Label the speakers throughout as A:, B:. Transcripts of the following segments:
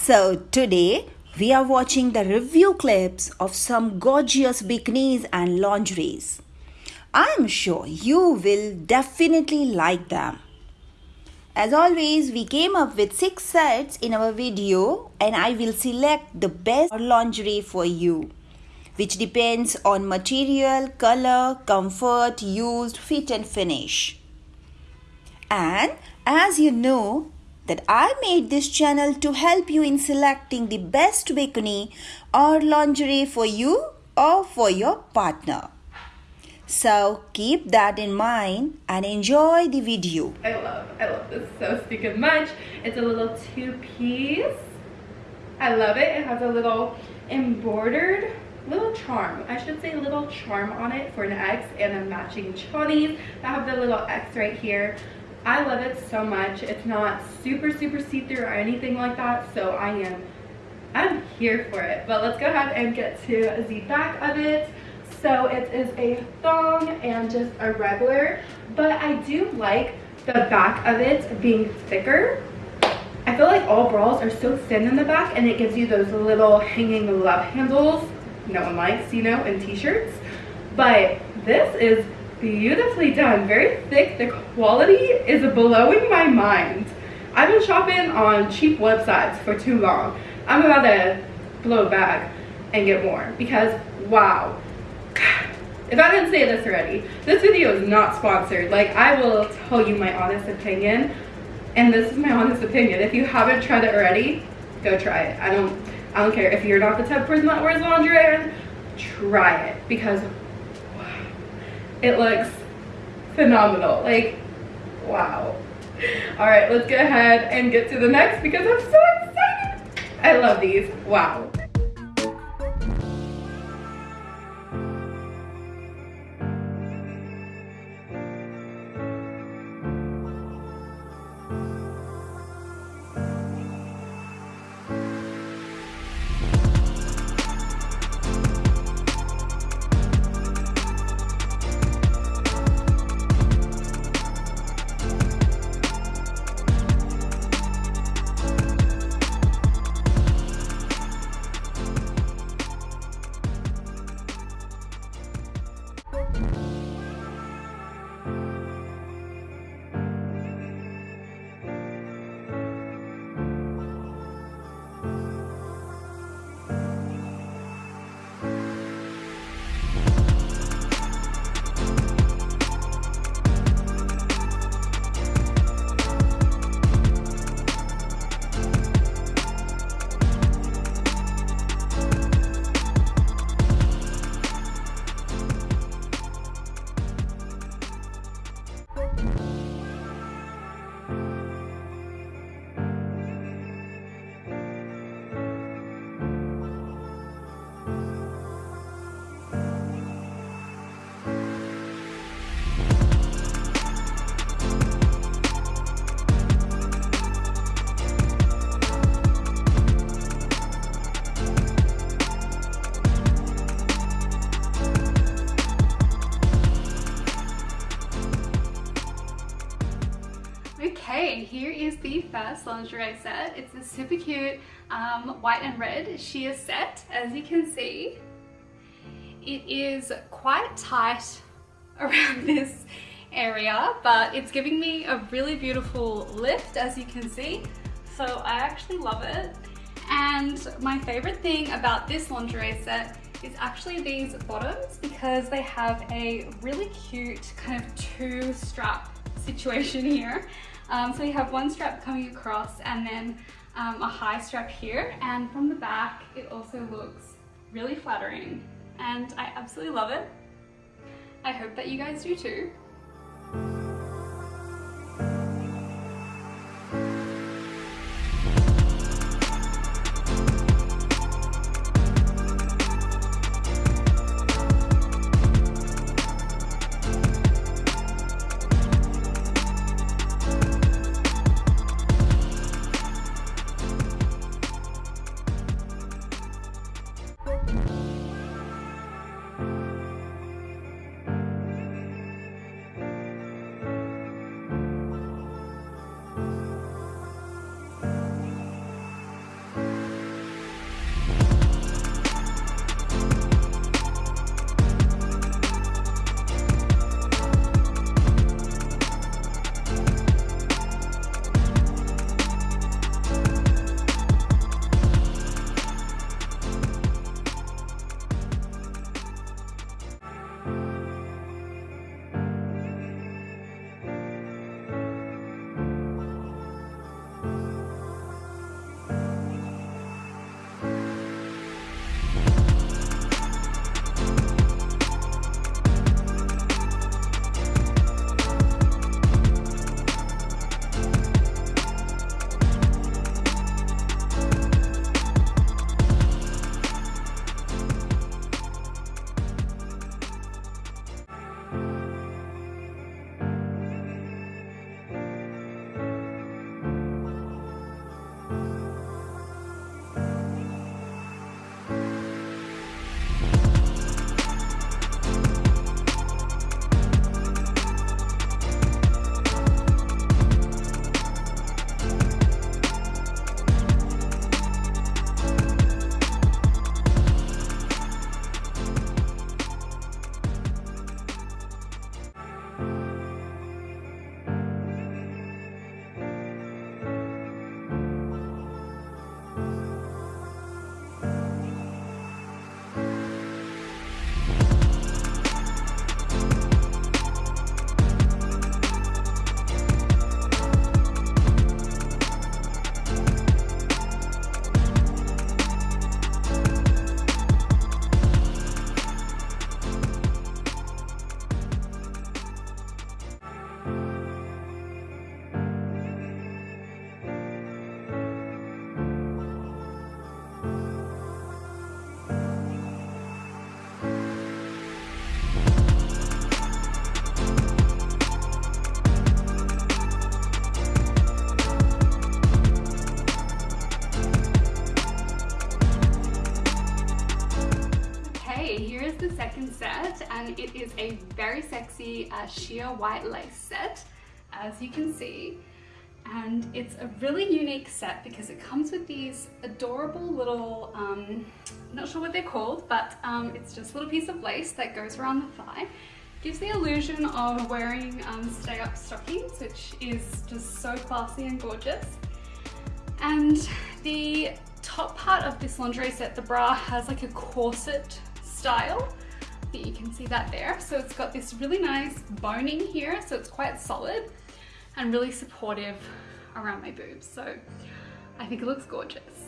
A: So today we are watching the review clips of some gorgeous bikinis and lingeries. I am sure you will definitely like them. As always, we came up with 6 sets in our video and I will select the best lingerie for you which depends on material, color, comfort, used, fit and finish. And as you know, that I made this channel to help you in selecting the best bikini or lingerie for you or for your partner. So keep that in mind and enjoy the video.
B: I love, I love this so stinking much. It's a little two-piece. I love it. It has a little embroidered little charm. I should say little charm on it for an X and a matching chonies I have the little X right here. I love it so much. It's not super, super see-through or anything like that. So I am, I'm here for it. But let's go ahead and get to the back of it. So it is a thong and just a regular. But I do like the back of it being thicker. I feel like all bras are so thin in the back and it gives you those little hanging love handles no one likes, you know, in t-shirts. But this is beautifully done, very thick. The quality is blowing my mind. I've been shopping on cheap websites for too long. I'm about to blow a bag and get more because wow. If I didn't say this already, this video is not sponsored. Like I will tell you my honest opinion and this is my honest opinion. If you haven't tried it already, go try it. I don't I don't care if you're not the type of person that wears lingerie, try it because it looks phenomenal. Like, wow. All right, let's go ahead and get to the next because I'm so excited. I love these. Wow. First lingerie set. It's a super cute um, white and red sheer set, as you can see. It is quite tight around this area, but it's giving me a really beautiful lift, as you can see. So I actually love it. And my favorite thing about this lingerie set is actually these bottoms because they have a really cute kind of two strap situation here. Um, so we have one strap coming across and then um, a high strap here. And from the back, it also looks really flattering and I absolutely love it. I hope that you guys do too.
C: Second set and it is a very sexy uh, sheer white lace set as you can see. And it's a really unique set because it comes with these adorable little um, not sure what they're called but um, it's just a little piece of lace that goes around the thigh. Gives the illusion of wearing um, stay up stockings which is just so classy and gorgeous. And the top part of this lingerie set the bra has like a corset style that you can see that there so it's got this really nice boning here so it's quite solid and really supportive around my boobs. So I think it looks gorgeous.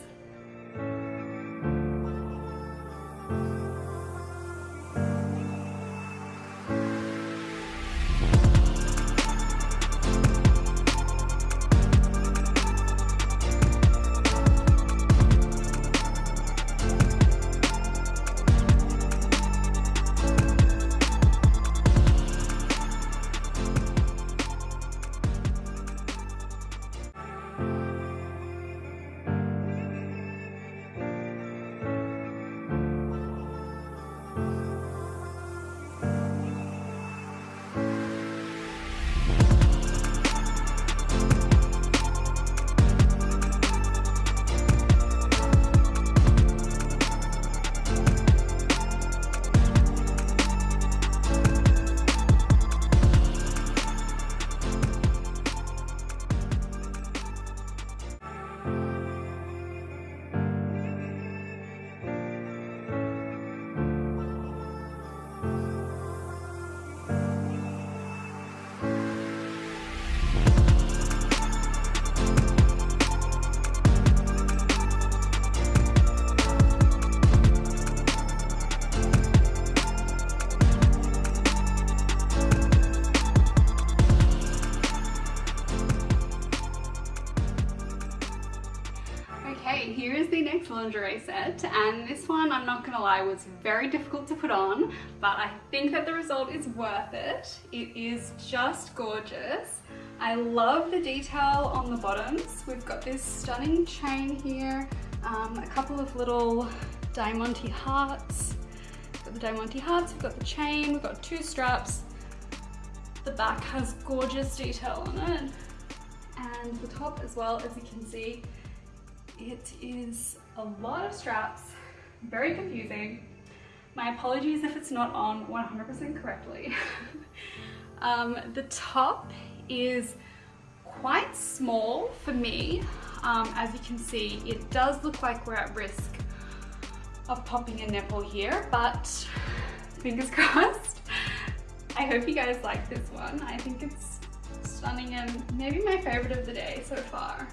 C: Lingerie set and this one I'm not gonna lie was very difficult to put on but I think that the result is worth it. It is just gorgeous. I love the detail on the bottoms. We've got this stunning chain here, um, a couple of little diamante hearts. We've got the diamante hearts, we've got the chain, we've got two straps. The back has gorgeous detail on it and the top as well as you can see it is a lot of straps, very confusing. My apologies if it's not on 100% correctly. um, the top is quite small for me. Um, as you can see, it does look like we're at risk of popping a nipple here, but fingers crossed. I hope you guys like this one. I think it's stunning and maybe my favorite of the day so far.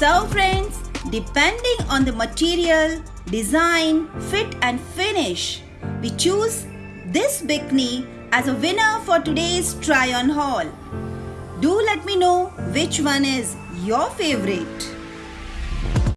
A: So friends, depending on the material, design, fit and finish, we choose this bikini as a winner for today's try on haul. Do let me know which one is your favorite.